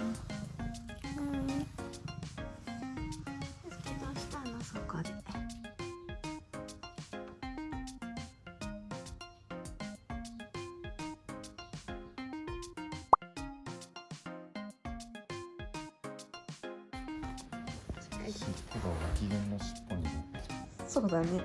うん。そこで尻尾が機嫌の尻尾にそうだね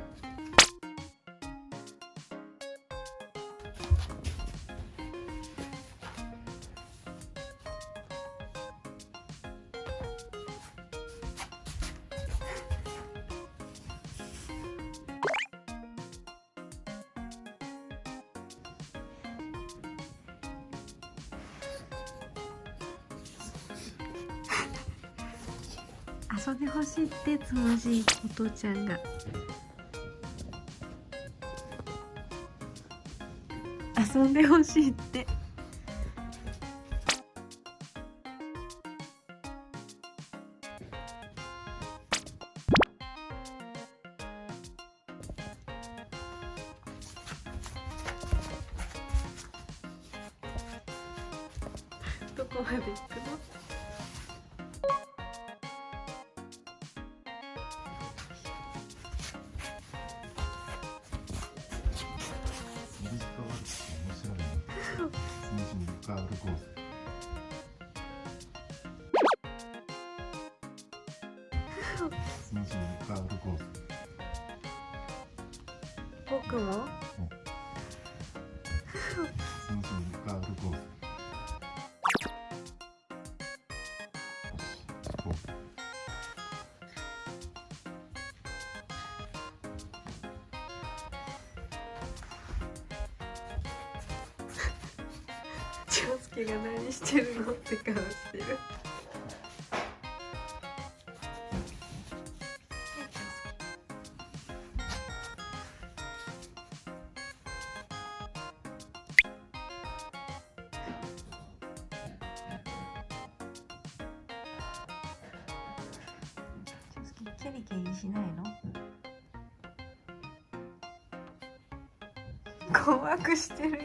遊んでほしいってつましいお父ちゃんが。遊んでほしいって。どこまで行くのスムージーに変わるコース。スムージーに変わるコース。僕も？介が何してるのって顔してるキャリキャリしないの？困惑してるよ